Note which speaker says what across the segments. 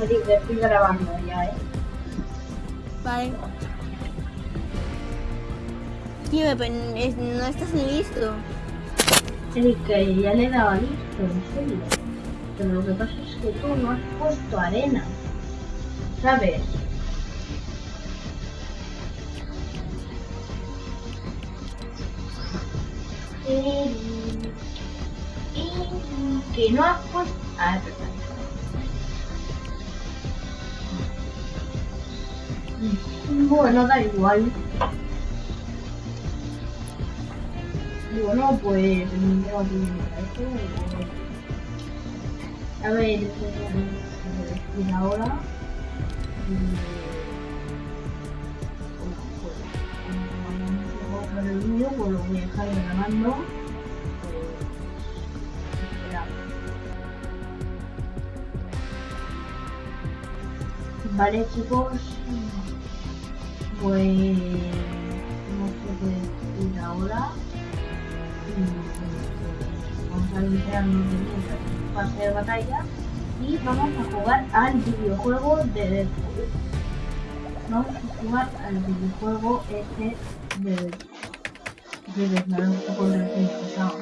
Speaker 1: Estoy grabando ya, ¿eh?
Speaker 2: Vale. Tío, pero no estás listo.
Speaker 1: Eric, que ya le he dado a listo, en serio. Pero lo que pasa es que tú no has puesto arena. ¿Sabes? Que no has puesto... Bueno, da igual. Bueno, pues tengo aquí esto. A ver, decir ahora. Bueno, pues, el vídeo, pues lo voy a dejar grabando. Pues. Vale, chicos. Pues no sé qué decir ahora. Mm, Vamos a limpiarnos de de batalla y vamos a jugar al videojuego de Deadpool. Vamos a jugar al videojuego este de Deadpool. De Deadpool, pesado.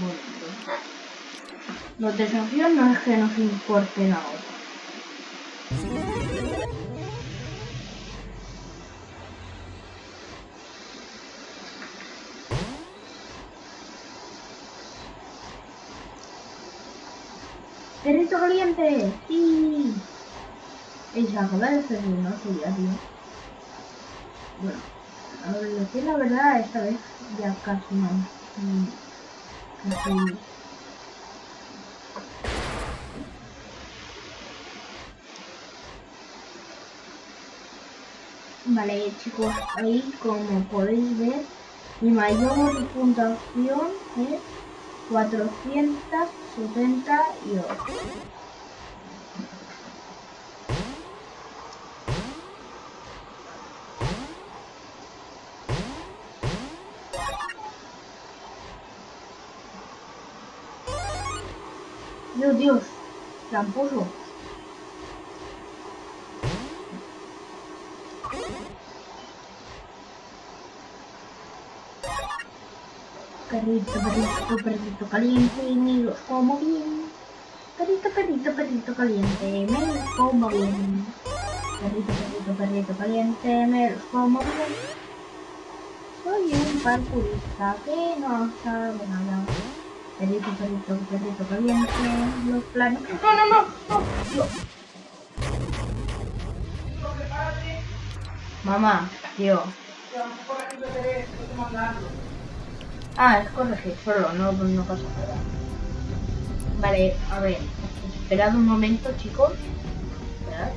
Speaker 1: Bueno, pues, los desafíos no es que nos importen ahora. ¡Perrito caliente! ¡Sí! Ella acaba de hacer no ya, tío. Bueno, a ver, decir la verdad, esta vez ya casi no. Mm, Casi. Vale, chicos, ahí como podéis ver, mi mayor puntuación es 478. Dios, Dios, tramposo. Perrito, perrito, perrito caliente, me los como bien. Perrito, perrito, perrito caliente, me los como bien. Perrito, perrito, perrito caliente, me los como bien. Soy un parkourista que no sabe nada. Perrito, perrito, perrito caliente, los planes... ¡No, no, no! ¡No! Dios. Mamá, tío. Ah, es corregir solo, no, pasa nada. Vale, a ver, esperad un momento, chicos. Esperad.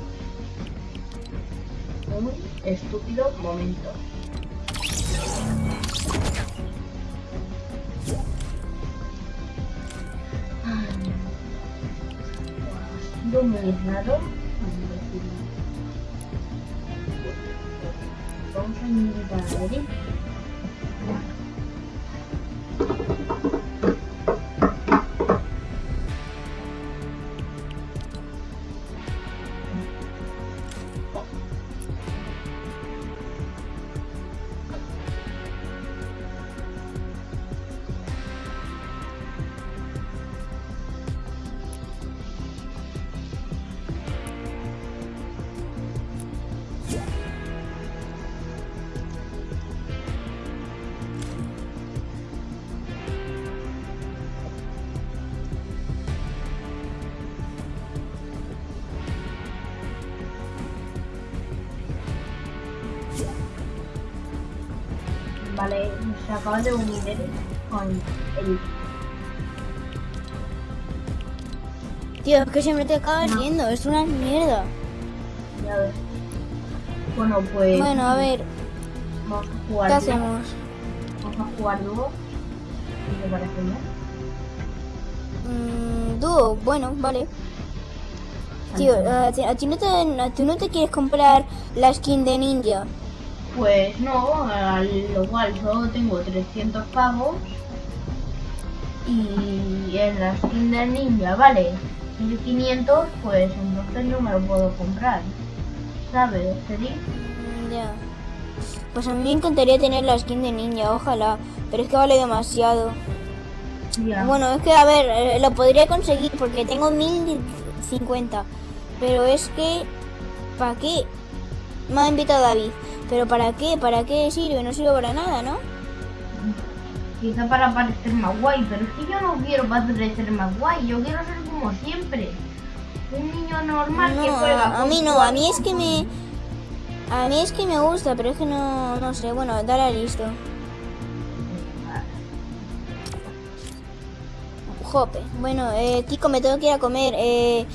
Speaker 1: Un estúpido momento. Ah, Ha muy raro. Vamos a invitar a. Vale, se acaba de unir con el...
Speaker 2: Tío, es que siempre te acabas yendo, es una mierda.
Speaker 1: Ya ves. Bueno, pues...
Speaker 2: Bueno, a ver,
Speaker 1: Vamos a jugar.
Speaker 2: ¿qué hacemos?
Speaker 1: Vamos a jugar dúo. ¿Qué te parece bien?
Speaker 2: Mm, dúo, bueno, vale. Tío, a ti, a ti no te, a ti no te quieres comprar la skin de ninja.
Speaker 1: Pues no, al lo cual solo tengo 300 pavos. y en la skin de ninja vale 1500, pues entonces no me lo puedo comprar. ¿Sabes, Ceri?
Speaker 2: Mm, Ya. Pues a mí me encantaría tener la skin de ninja, ojalá. Pero es que vale demasiado.
Speaker 1: Ya.
Speaker 2: Bueno, es que a ver, eh, lo podría conseguir porque tengo 1050. Pero es que. ¿Para qué? Me ha invitado David. Pero ¿para qué? ¿Para qué sirve? No sirve para nada, ¿no?
Speaker 1: Quizá para parecer más guay, pero es que yo no quiero parecer más guay, yo quiero ser como siempre. Un niño normal que juega.
Speaker 2: a, mí no, a mí es que me. A mí es que me gusta, pero es que no, no sé. Bueno, dale listo. Jope. Bueno, eh, Kiko, me tengo que ir a comer. Eh,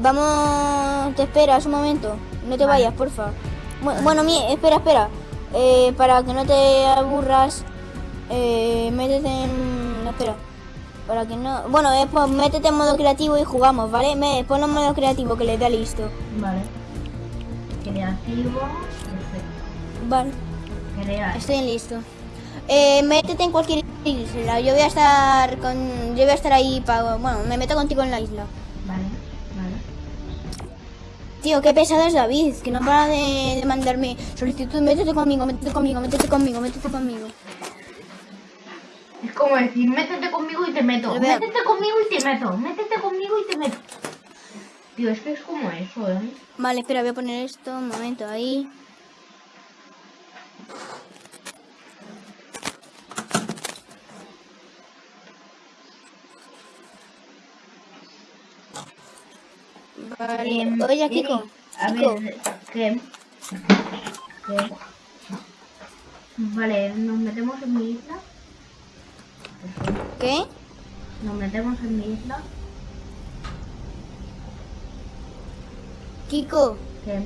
Speaker 2: vamos, te esperas un momento. No te vayas, porfa. Bu- Bueno, mi, espera, espera. Eh, para que no te aburras, eh, métete en. no, espera. Para que no. Bueno, eh, pues métete en modo creativo y jugamos, ¿vale? Me, ponlo en modo creativo que le da listo.
Speaker 1: Vale. Creativo. Perfecto.
Speaker 2: Vale,
Speaker 1: Crear.
Speaker 2: estoy en listo. Eh, métete en cualquier isla. Yo voy a estar con. Yo voy a estar ahí para. Bueno, me meto contigo en la isla. Tío, qué pesado es David, que no para de, de mandarme solicitud, métete conmigo, métete conmigo, métete conmigo, métete conmigo.
Speaker 1: Es como decir, métete conmigo y te meto. Métete conmigo y te meto. Métete conmigo y te meto. Tío, es que es como eso, ¿eh?
Speaker 2: Vale, espera, voy a poner esto, un momento, ahí. Vale, oye, Kiko,
Speaker 1: A
Speaker 2: Kiko,
Speaker 1: ver, ¿qué? ¿Qué? Vale, nos metemos en mi isla.
Speaker 2: ¿qué?
Speaker 1: Nos metemos en mi isla.
Speaker 2: Kiko,
Speaker 1: ¿Qué?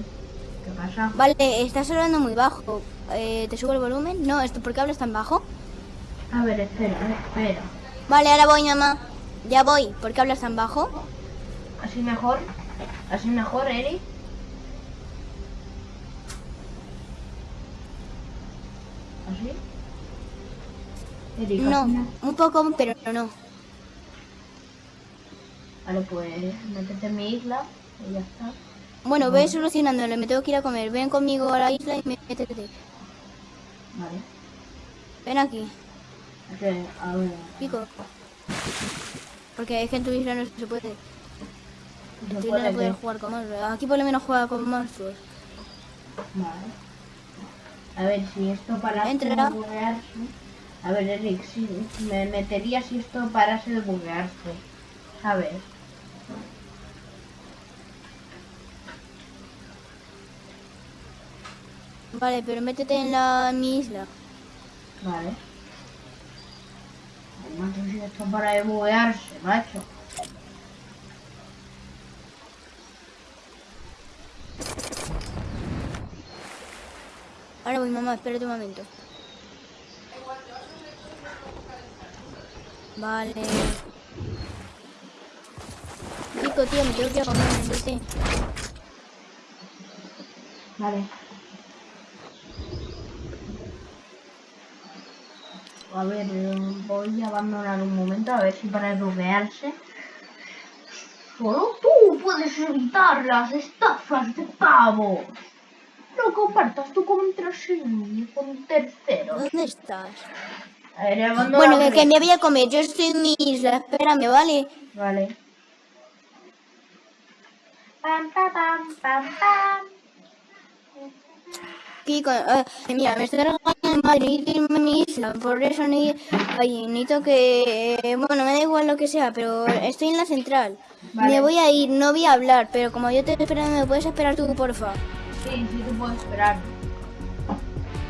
Speaker 1: ¿Qué pasa?
Speaker 2: vale, estás hablando muy bajo. Eh, ¿Te subo el volumen? No, ¿esto por qué hablas tan bajo?
Speaker 1: A ver, espera, espera.
Speaker 2: Vale, ahora voy, mamá. Ya voy. ¿Por qué hablas tan bajo?
Speaker 1: ¿Así mejor? ¿Así mejor, Eri? ¿Así? Eri,
Speaker 2: No,
Speaker 1: ¿así me-
Speaker 2: un poco, pero no.
Speaker 1: Vale, pues métete en mi isla y ya está.
Speaker 2: Bueno, ve solucionándolo, me tengo que ir a comer. Ven conmigo a la isla y métete.
Speaker 1: Vale.
Speaker 2: Ven aquí,
Speaker 1: a ver.
Speaker 2: pico. Porque es que en tu isla no se puede. No
Speaker 1: que-
Speaker 2: jugar con monstruos. Aquí por lo menos juega con monstruos.
Speaker 1: Vale. A ver, si esto parase
Speaker 2: Entra.
Speaker 1: de buguearse. A ver, Eric, si me metería si esto parase de buguearse. ¿Sabes?
Speaker 2: Vale, pero métete en la en mi isla.
Speaker 1: Vale. Macho, si esto para de buguearse, macho.
Speaker 2: Ahora voy, mamá, espérate un momento. Vale. Pico, tío, me tengo que ir a comer, vete.
Speaker 1: Vale. A ver, voy a abandonar un momento a ver si para de buguearse. Solo tú puedes evitar las estafas de pavo. No compartas tu contraseña con terceros.
Speaker 2: ¿Dónde estás?
Speaker 1: A ver,
Speaker 2: Bueno, que,
Speaker 1: un-
Speaker 2: que me voy a comer. Yo estoy en mi isla. Espérame, ¿vale?
Speaker 1: Vale. Pam, pam, pam, pam, pam.
Speaker 2: Kiko, eh, mira, me estoy regañando en Madrid irme a mi isla. Por eso ni, ay, necesito que... eh, bueno, me da igual lo que sea, pero estoy en la central.
Speaker 1: Vale.
Speaker 2: Me voy a ir, no voy a hablar, pero como yo te estoy esperando, ¿me puedes esperar tú, porfa?
Speaker 1: Sí, sí esperar.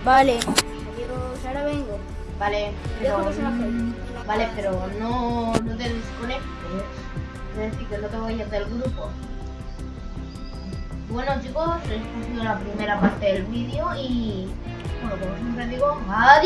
Speaker 2: Vale. Adiós, ahora vengo.
Speaker 1: Vale, pero, vale, pero no, no te desconectes. Es decir, que no te vayas del grupo. Bueno chicos, esta ha sido la primera parte del vídeo y, bueno, como siempre digo, adiós.